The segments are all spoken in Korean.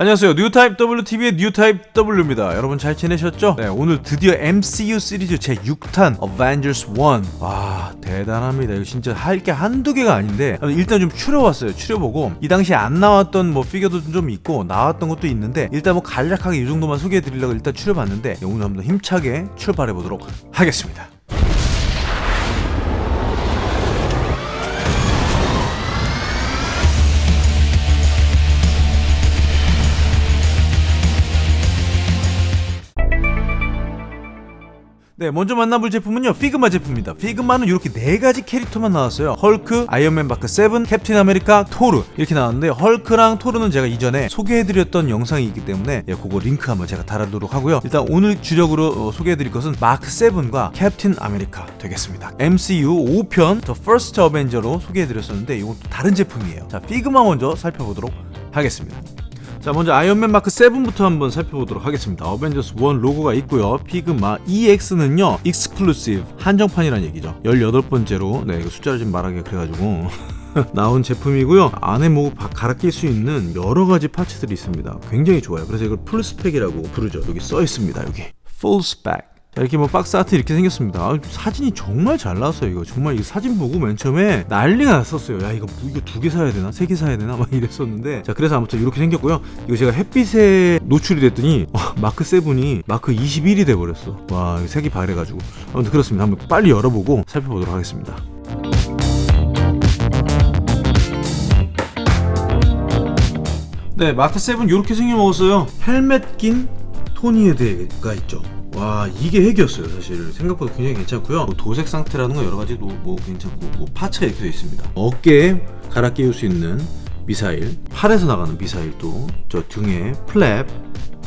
안녕하세요. 뉴타입 WTV의 뉴타입 W입니다. 여러분 잘 지내셨죠? 네 오늘 드디어 MCU 시리즈 제6탄 Avengers 1와 대단합니다. 이거 진짜 할 게 한두 개가 아닌데 일단 좀 추려왔어요. 추려보고 이 당시에 안 나왔던 뭐 피규어도 좀 있고 나왔던 것도 있는데 일단 뭐 간략하게 이 정도만 소개해 드리려고 일단 추려봤는데 오늘 한번 힘차게 출발해 보도록 하겠습니다 네, 먼저 만나볼 제품은요 figma 제품입니다. figma는 이렇게 네 가지 캐릭터만 나왔어요. 헐크, 아이언맨 마크 7, 캡틴 아메리카, 토르. 이렇게 나왔는데 헐크랑 토르는 제가 이전에 소개해드렸던 영상이 있기 때문에 예, 그거 링크 한번 제가 달아두도록 하고요. 일단 오늘 주력으로 어, 소개해드릴 것은 마크 7과 캡틴 아메리카 되겠습니다. MCU 5편 The First Avenger로 소개해드렸었는데 이건 또 다른 제품이에요. 자 figma 먼저 살펴보도록 하겠습니다 자 먼저 아이언맨 마크 7부터 한번 살펴보도록 하겠습니다. 어벤져스 1 로고가 있고요. figma EX는요 exclusive 한정판이라는 얘기죠. 18번째로 네 이거 숫자를 좀 말하기 그래가지고 나온 제품이고요. 안에 뭐 갈아 낄 수 있는 여러가지 parts들이 있습니다. 굉장히 좋아요. 그래서 이걸 full spec이라고 부르죠. 여기 써 있습니다 여기. full spec 자, 이렇게 뭐 box art 이렇게 생겼습니다. 아, 사진이 정말 잘 나왔어요. 이거 정말 이 사진 보고 맨 처음에 난리가 났었어요. 야 이거 뭐, 이거 두 개 사야 되나, 세 개 사야 되나 막 이랬었는데 자 그래서 아무튼 이렇게 생겼고요. 이거 제가 햇빛에 노출이 됐더니 어, 마크 7이 마크 21이 돼 버렸어. 와 색이 바래가지고 아무튼 그렇습니다. 한번 빨리 열어보고 살펴보도록 하겠습니다. 네 마크 7 이렇게 생겨먹었어요. 헬멧 낀 토니에 대가 있죠. 와 이게 핵이었어요 사실. 생각보다 굉장히 괜찮고요. 뭐 도색 상태라는 거 여러가지도 뭐 괜찮고 뭐 파츠가 이렇게 되어 있습니다. 어깨에 갈아 끼울 수 있는 미사일 팔에서 나가는 미사일도 저 등에 플랩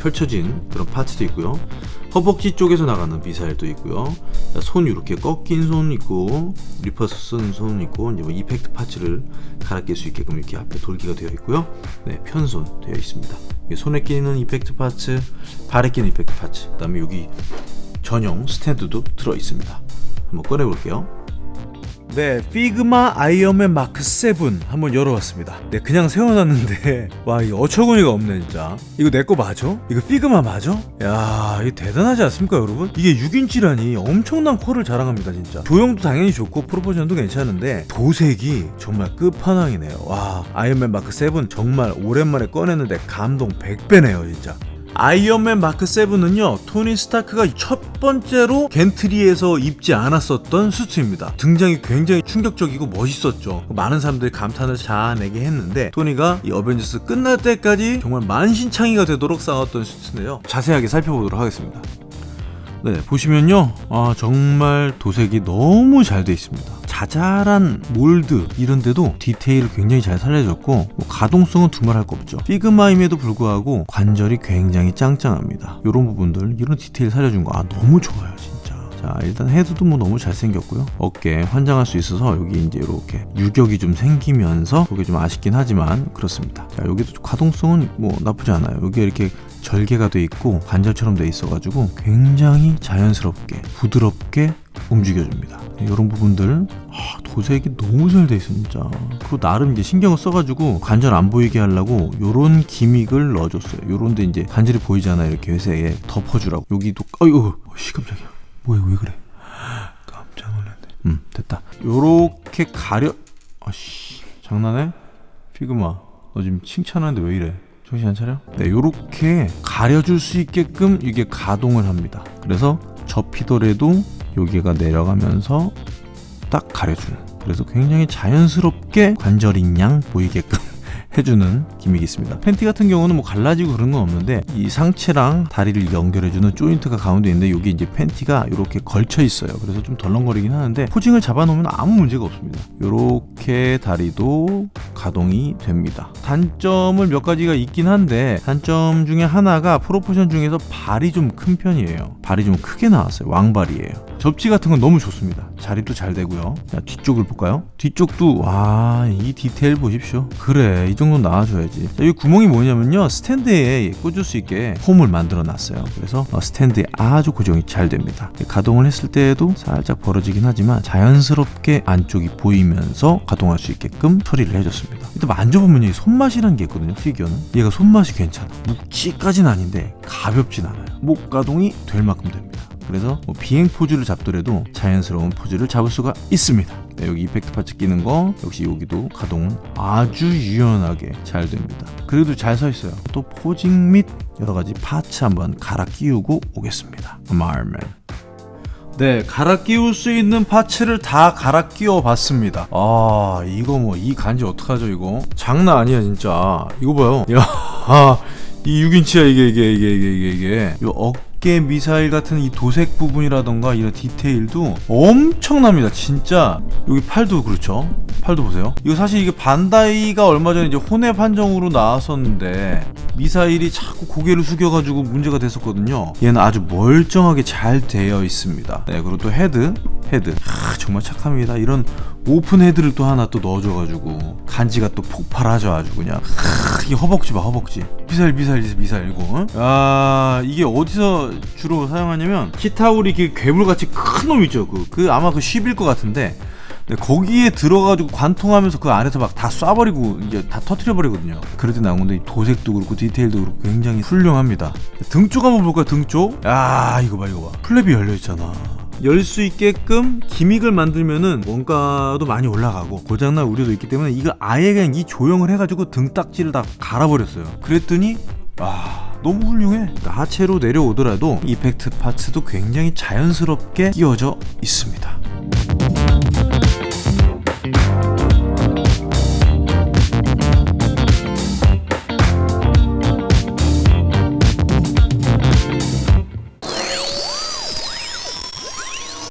펼쳐진 그런 parts도 있고요. 허벅지 쪽에서 나가는 미사일도 있고요. 손 이렇게 꺾인 손 있고 repulsor 쏜 손 있고 이제 뭐 effect parts를 갈아 낄 수 있게끔 이렇게 앞에 돌기가 되어 있고요. 네 편손 되어 있습니다 손에 끼는 effect parts 발에 끼는 effect parts. 그 다음에 여기 전용 스탠드도 들어 있습니다. 한번 꺼내 볼게요 네, figma 아이언맨 마크 7 한번 열어봤습니다. 네, 그냥 세워놨는데 와, 이 어처구니가 없네 진짜. 이거 내 거 맞아? 이거 figma 맞아? 야, 이거 대단하지 않습니까, 여러분? 이게 6인치라니 엄청난 퀄을 자랑합니다, 진짜. 조형도 당연히 좋고 proportion도 괜찮은데 도색이 정말 끝판왕이네요. 와, 아이언맨 마크 7 정말 오랜만에 꺼냈는데 감동 100배네요, 진짜. 아이언맨 마크 7은요 토니 스타크가 첫 번째로 gantry에서 입지 않았었던 수트입니다. 등장이 굉장히 충격적이고 멋있었죠. 많은 사람들이 감탄을 자아내게 했는데 토니가 이 어벤져스 끝날 때까지 정말 만신창이가 되도록 싸웠던 수트인데요. 자세하게 살펴보도록 하겠습니다. 네 보시면요. 아 정말 도색이 너무 잘 되어 있습니다 자잘한 mold 이런 데도 디테일을 굉장히 잘 살려줬고 뭐 가동성은 두말 할 거 없죠. figma임에도 불구하고 관절이 굉장히 짱짱합니다. 이런 부분들 이런 디테일 살려준 거 아 너무 좋아요 진짜. 자 일단 헤드도 뭐 너무 잘생겼고요. 어깨 환장할 수 있어서 여기 이제 이렇게 유격이 좀 생기면서 그게 좀 아쉽긴 하지만 그렇습니다. 자 여기도 가동성은 뭐 나쁘지 않아요. 여기 이렇게 절개가 돼 있고 관절처럼 돼 있어 가지고 굉장히 자연스럽게 부드럽게 움직여줍니다. 이런 부분들 아, 도색이 너무 잘 돼 있어 진짜. 그리고 나름 이제 신경을 써가지고 관절 안 보이게 하려고 요런 기믹을 넣어줬어요. 요런데 이제 관절이 보이잖아요 이렇게 회색에 덮어주라고. 여기도 어이구 씨 깜짝이야. 뭐야 왜 그래? 깜짝 놀랐네. 음 됐다. 요렇게 가려 아씨 장난해? 피그마 너 지금 칭찬하는데 왜 이래 정신 안 차려? 네 요렇게 가려줄 수 있게끔 이게 가동을 합니다. 그래서 접히더라도 여기가 내려가면서 딱 가려주는. 그래서 굉장히 자연스럽게 관절인 양 보이게끔 해주는 기믹이 있습니다. 팬티 같은 경우는 뭐 갈라지고 그런 건 없는데 이 상체랑 다리를 연결해주는 조인트가 가운데 있는데 여기 이제 팬티가 이렇게 걸쳐 있어요. 그래서 좀 덜렁거리긴 하는데 포징을 잡아놓으면 아무 문제가 없습니다. 이렇게 다리도 가동이 됩니다. 단점을 몇 가지가 있긴 한데 단점 중에 하나가 proportion 중에서 발이 좀 큰 편이에요. 발이 좀 크게 나왔어요. 왕발이에요. 접지 같은 건 너무 좋습니다. 자립도 잘 되고요. 자 뒤쪽을 볼까요? 뒤쪽도 와 이 디테일 보십시오. 그래 이 정도 나와줘야지. 자, 이 구멍이 뭐냐면요. 스탠드에 꽂을 수 있게 홈을 만들어 놨어요. 그래서 어, 스탠드에 아주 고정이 잘 됩니다. 가동을 했을 때에도 살짝 벌어지긴 하지만 자연스럽게 안쪽이 보이면서 가동할 수 있게끔 처리를 해줬습니다. 일단 만져보면 이 손맛이라는 게 있거든요 피규어는. 얘가 손맛이 괜찮아. 묵직까진 아닌데 가볍진 않아요. 목 가동이 될 만큼 됩니다. 그래서 뭐 비행 포즈를 잡더라도 자연스러운 포즈를 잡을 수가 있습니다 네, 여기 effect parts 끼는 거 역시 여기도 가동은 아주 유연하게 잘 됩니다 그래도 잘 서 있어요 또 posing 및 여러 가지 parts 한번 갈아 끼우고 오겠습니다 말맨 네, 갈아 끼울 수 있는 parts를 다 갈아 끼워 봤습니다. 아, 이거 뭐, 이 간지 어떡하죠, 이거? 장난 아니야, 진짜. 이거 봐요. 야, 아, 이 6인치야, 이게, 이게, 이게, 이게, 이게, 이게. 이 어깨 미사일 같은 이 도색 부분이라던가 이런 디테일도 엄청납니다. 진짜. 여기 팔도 그렇죠. 팔도 보세요. 이거 사실 이게 반다이가 얼마 전에 이제 혼웹 한정으로 나왔었는데 미사일이 자꾸 고개를 숙여가지고 문제가 됐었거든요. 얘는 아주 멀쩡하게 잘 되어 있습니다. 네, 그리고 또 헤드, 헤드. 아, 정말 착합니다. 이런 open head를 또 하나 또 넣어줘가지고 간지가 또 폭발하죠 아주 그냥 아, 이게 허벅지 봐 허벅지 미사일 미사일 미사일 이거 어? 아 이게 어디서 주로 사용하냐면 키타우리 그 괴물같이 큰 놈 있죠 그, 그 아마 그 쉽일 것 같은데 네, 거기에 들어가지고 관통하면서 그 안에서 막 다 쏴버리고 이제 다 터트려버리거든요. 그럴 때 나온 건데 도색도 그렇고 디테일도 그렇고 굉장히 훌륭합니다. 등쪽 한번 볼까요? 등 쪽? 야 이거 봐 이거 봐. 플랩이 열려 있잖아. 열 수 있게끔 기믹을 만들면은 원가도 많이 올라가고 고장날 우려도 있기 때문에 이거 아예 그냥 이 조형을 해가지고 등딱지를 다 갈아버렸어요. 그랬더니 아 너무 훌륭해. 그러니까 하체로 내려오더라도 effect parts도 굉장히 자연스럽게 끼워져 있습니다.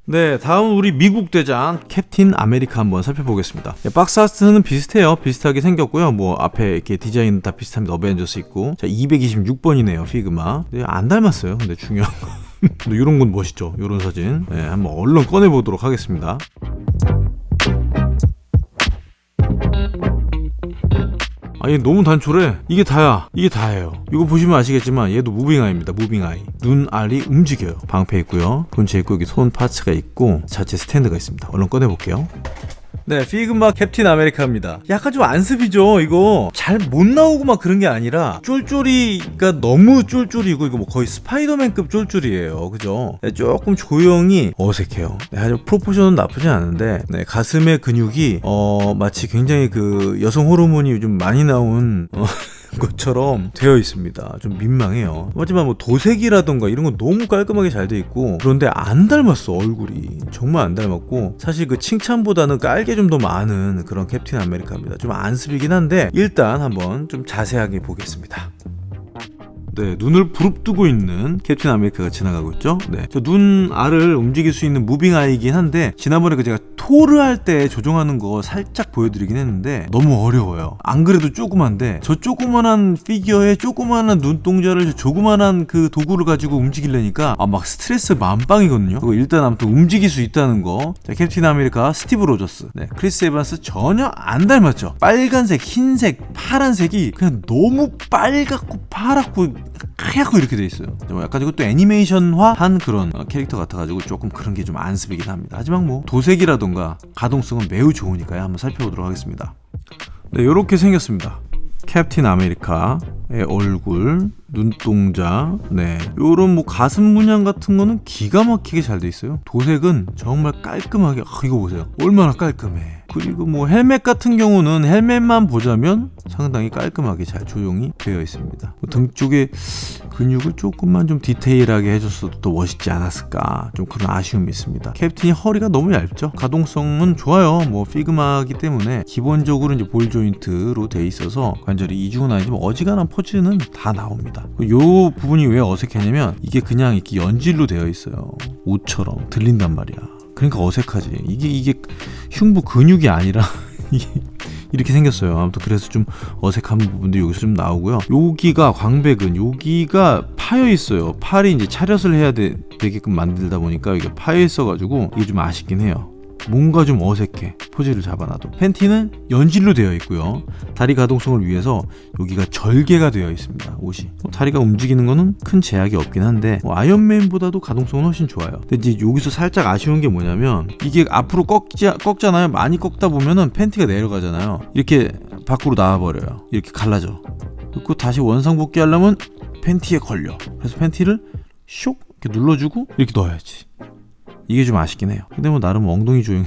네, 다음 우리 미국 대장 캡틴 아메리카 한번 살펴보겠습니다. 네, box art는 비슷해요. 비슷하게 생겼고요. 뭐 앞에 이렇게 디자인 다 비슷합니다. 어벤져스 있고. 자, 226번이네요. 피그마. 네, 안 닮았어요. 근데 중요한 건. 근데 이런 건 멋있죠. 이런 사진. 네, 한번 얼른 꺼내 보도록 하겠습니다. 아, 얘 너무 단촐해. 이게 다야. 이게 다예요. 이거 보시면 아시겠지만 얘도 moving eye입니다. moving eye. 눈알이 움직여요. 방패 있고요. 본체 있고 여기 손 parts가 있고 자체 스탠드가 있습니다. 얼른 꺼내볼게요. 네, 피그마 캡틴 아메리카입니다. 약간 좀 안습이죠, 이거. 잘 못 나오고 막 그런 게 아니라, 쫄쫄이가 너무 쫄쫄이고, 이거 뭐 거의 스파이더맨급 쫄쫄이에요. 그죠? 네, 조금 조형이 어색해요. 네, 아주 proportion은 나쁘지 않은데, 네, 가슴의 근육이, 어, 마치 굉장히 그 여성 호르몬이 요즘 많이 나온, 어, 것처럼 되어 있습니다. 좀 민망해요. 하지만 뭐 도색이라던가 이런 건 너무 깔끔하게 잘 돼 있고 그런데 안 닮았어 얼굴이 정말 안 닮았고 사실 그 칭찬보다는 깔게 좀 더 많은 그런 캡틴 아메리카입니다. 좀 안습이긴 한데 일단 한번 좀 자세하게 보겠습니다. 네, 눈을 부릅뜨고 있는 캡틴 아메리카가 지나가고 있죠. 네, 저 눈알을 움직일 수 있는 moving eye긴 한데 지난번에 그 제가 토르 할 때 조종하는 거 살짝 보여드리긴 했는데 너무 어려워요. 안 그래도 조그만데 저 조그만한 피규어에 조그만한 눈동자를 저 조그만한 그 도구를 가지고 움직이려니까 아 막 스트레스 만빵이거든요. 그거 일단 아무튼 움직일 수 있다는 거. 자, 캡틴 아메리카 스티브 로저스. 네, 크리스 에반스 전혀 안 닮았죠. 빨간색, 흰색, 파란색이 그냥 너무 빨갛고 파랗고 하얗고 이렇게 돼 있어요. 약간 이것도 애니메이션화한 그런 어, 캐릭터 같아가지고 조금 그런 게 좀 안습이긴 합니다. 하지만 뭐 도색이라던가 가동성은 매우 좋으니까요. 한번 살펴보도록 하겠습니다. 네, 이렇게 생겼습니다. 캡틴 아메리카의 얼굴, 눈동자, 네, 요런 뭐 가슴 문양 같은 거는 기가 막히게 잘 돼 있어요. 도색은 정말 깔끔하게, 아, 이거 보세요. 얼마나 깔끔해. 그리고 뭐 헬멧 같은 경우는 헬멧만 보자면 상당히 깔끔하게 잘 조형이 되어 있습니다. 뭐 등 쪽에 근육을 조금만 좀 디테일하게 해줬어도 더 멋있지 않았을까 좀 그런 아쉬움이 있습니다. 캡틴이 허리가 너무 얇죠. 가동성은 좋아요. 뭐 피그마기 때문에 기본적으로 이제 볼 조인트로 돼 있어서 관절이 이중은 아니지만 어지간한 포즈는 다 나옵니다. 요 부분이 왜 어색했냐면 이게 그냥 이렇게 연질로 되어 있어요. 옷처럼 들린단 말이야. 그러니까 어색하지. 이게 이게 흉부 근육이 아니라 이렇게 생겼어요. 아무튼 그래서 좀 어색한 부분도 여기서 좀 나오고요. 여기가 광배근 여기가 파여 있어요. 팔이 이제 차렷을 해야 되, 되게끔 만들다 보니까 이게 파여 있어 가지고 이게 좀 아쉽긴 해요. 뭔가 좀 어색해 포즈를 잡아놔도 팬티는 연질로 되어 있고요. 다리 가동성을 위해서 여기가 절개가 되어 있습니다 옷이. 뭐 다리가 움직이는 거는 큰 제약이 없긴 한데 뭐 아이언맨보다도 가동성은 훨씬 좋아요. 근데 이제 여기서 살짝 아쉬운 게 뭐냐면 이게 앞으로 꺾지, 꺾잖아요. 많이 꺾다 보면은 팬티가 내려가잖아요. 이렇게 밖으로 나와버려요. 이렇게 갈라져. 그리고 다시 원상복귀 하려면 팬티에 걸려. 그래서 팬티를 쇽 이렇게 눌러주고 이렇게 넣어야지. 이게 좀 아쉽긴 해요. 근데 뭐 나름 엉덩이 조형,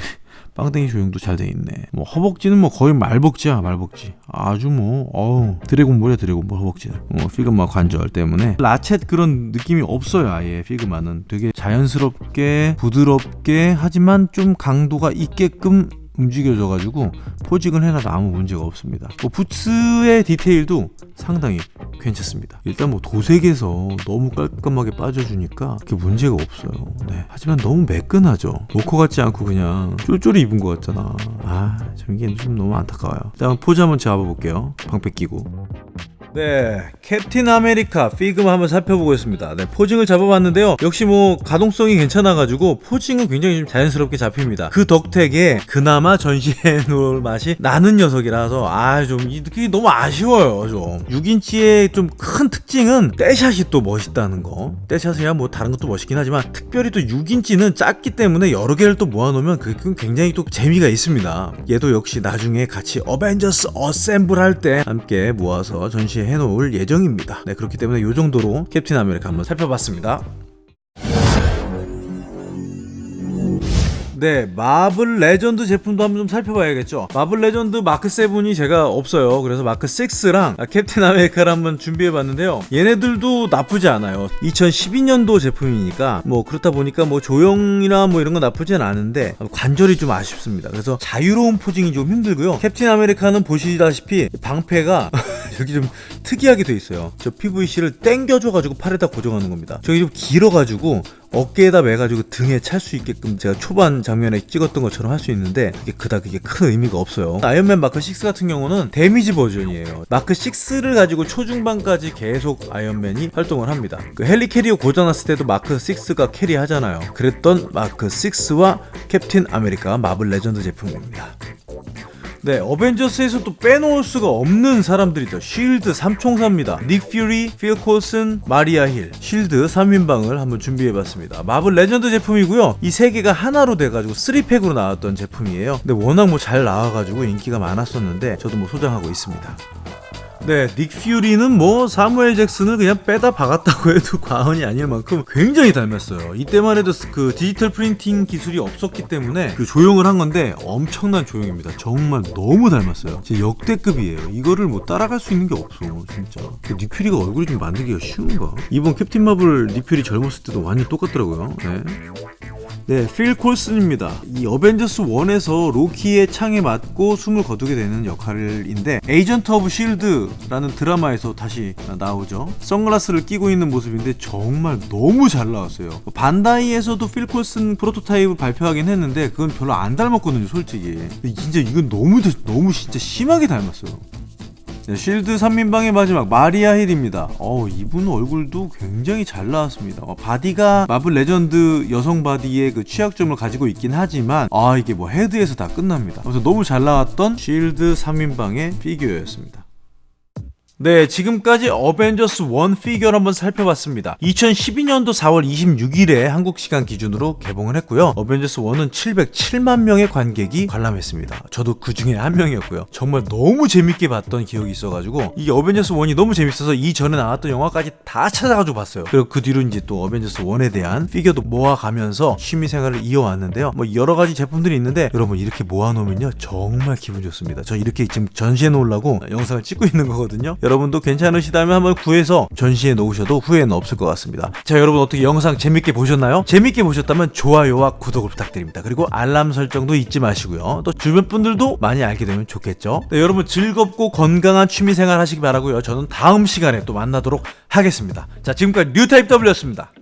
빵댕이 조형도 잘 돼 있네. 뭐 허벅지는 뭐 거의 말벅지야 말벅지. 아주 뭐 어우 드래곤볼이야 드래곤볼 허벅지는. 뭐 피그마 관절 때문에 라쳇 그런 느낌이 없어요 아예 피그마는 되게 자연스럽게 부드럽게 하지만 좀 강도가 있게끔 움직여져가지고 posing을 해놔도 아무 문제가 없습니다. 뭐 부츠의 디테일도 상당히 괜찮습니다. 일단 뭐 도색에서 너무 깔끔하게 빠져주니까 그게 문제가 없어요. 네. 하지만 너무 매끈하죠. 로커 같지 않고 그냥 쫄쫄이 입은 것 같잖아. 아, 좀 이게 좀 너무 안타까워요. 자, 포즈 한번 잡아볼게요. 방패 끼고. 네, 캡틴 아메리카 피그마 한번 살펴보겠습니다. 네, posing을 잡아봤는데요. 역시 뭐 가동성이 괜찮아가지고 posing은 굉장히 좀 자연스럽게 잡힙니다. 그 덕택에 그나마 전시해 놓을 맛이 나는 녀석이라서 아 좀 이게 너무 아쉬워요. 좀 6인치의 좀 큰 특징은 떼샷이 또 멋있다는 거. 떼샷이야 뭐 다른 것도 멋있긴 하지만 특별히 또 6인치는 작기 때문에 여러 개를 또 모아놓으면 그게 굉장히 또 재미가 있습니다. 얘도 역시 나중에 같이 어벤져스 assemble 할 때 함께 모아서 전시해 해놓을 예정입니다. 네, 그렇기 때문에 이 정도로 캡틴 아메리카 한번 살펴봤습니다. 네, 마블 레전드 제품도 한번 좀 살펴봐야겠죠. 마블 레전드 마크 7이 제가 없어요. 그래서 마크 6랑 캡틴 아메리카를 한번 준비해봤는데요. 얘네들도 나쁘지 않아요. 2012년도 제품이니까 뭐 그렇다 보니까 뭐 조형이나 뭐 이런 거 나쁘진 않은데 관절이 좀 아쉽습니다. 그래서 자유로운 posing이 좀 힘들고요. 캡틴 아메리카는 보시다시피 방패가 여기 좀 특이하게 돼 있어요. 저 PVC를 땡겨줘가지고 팔에다 고정하는 겁니다. 저기 좀 길어가지고 어깨에다 매가지고 등에 찰 수 있게끔 제가 초반 장면에 찍었던 것처럼 할 수 있는데 이게 그닥 그게 큰 의미가 없어요. 아이언맨 마크 6 같은 경우는 damage 버전이에요. 마크 6를 가지고 초중반까지 계속 아이언맨이 활동을 합니다. 그 헬리 캐리어 고장났을 때도 마크 6가 carry하잖아요. 그랬던 마크 6와 캡틴 아메리카 마블 레전드 제품입니다 네, 어벤져스에서 또 빼놓을 수가 없는 사람들이죠. 쉴드 3총사입니다. 닉 퓨리, 필 콜슨, 마리아 힐. 쉴드 3인방을 한번 준비해봤습니다. 마블 레전드 제품이고요. 이 세 개가 하나로 돼가지고 3팩으로 나왔던 제품이에요. 근데 워낙 뭐 잘 나와가지고 인기가 많았었는데 저도 뭐 소장하고 있습니다. 네, 닉 퓨리는 뭐 사무엘 잭슨을 그냥 빼다 박았다고 해도 과언이 아닐 만큼 굉장히 닮았어요. 이때만 해도 그 디지털 printing 기술이 없었기 때문에 그 조형을 한 건데 엄청난 조형입니다. 정말 너무 닮았어요. 진짜 역대급이에요. 이거를 뭐 따라갈 수 있는 게 없어, 진짜. 닉 퓨리가 얼굴이 좀 만들기가 쉬운가? 이번 캡틴 마블 닉 퓨리 젊었을 때도 완전 똑같더라고요. 네. 네, 필 콜슨입니다. 이 어벤져스 1에서 로키의 창에 맞고 숨을 거두게 되는 역할인데 에이전트 오브 쉴드라는 드라마에서 다시 나오죠. 선글라스를 끼고 있는 모습인데 정말 너무 잘 나왔어요. 반다이에서도 필 콜슨 프로토타입을 발표하긴 했는데 그건 별로 안 닮았거든요, 솔직히. 진짜 이건 너무 너무 진짜 심하게 닮았어요. 네, 쉴드 3인방의 마지막 마리아 힐입니다. 어, 이분 얼굴도 굉장히 잘 나왔습니다. 어, body가 마블 레전드 여성 body의 그 취약점을 가지고 있긴 하지만 아 이게 뭐 헤드에서 다 끝납니다. 그래서 너무 잘 나왔던 쉴드 3인방의 피규어였습니다. 네, 지금까지 어벤져스 1 피규어를 한번 살펴봤습니다. 2012년도 4월 26일에 한국 시간 기준으로 개봉을 했고요. 어벤져스 1은 707만 명의 관객이 관람했습니다. 저도 그 중에 한 명이었고요. 정말 너무 재밌게 봤던 기억이 있어가지고 이 어벤져스 1이 너무 재밌어서 이전에 나왔던 영화까지 다 찾아가지고 봤어요. 그리고 그 뒤로 이제 또 어벤져스 1에 대한 피규어도 모아가면서 취미생활을 이어왔는데요. 뭐 여러 가지 제품들이 있는데 여러분 이렇게 모아놓으면요 정말 기분 좋습니다. 저 이렇게 지금 전시해 놓으려고 영상을 찍고 있는 거거든요. 여러분도 괜찮으시다면 한번 구해서 전시해 놓으셔도 후회는 없을 것 같습니다. 자 여러분 어떻게 영상 재밌게 보셨나요? 재밌게 보셨다면 좋아요와 구독을 부탁드립니다. 그리고 알람 설정도 잊지 마시고요. 또 주변 분들도 많이 알게 되면 좋겠죠. 네, 여러분 즐겁고 건강한 취미생활 하시기 바라고요. 저는 다음 시간에 또 만나도록 하겠습니다. 자 지금까지 뉴타입 W였습니다.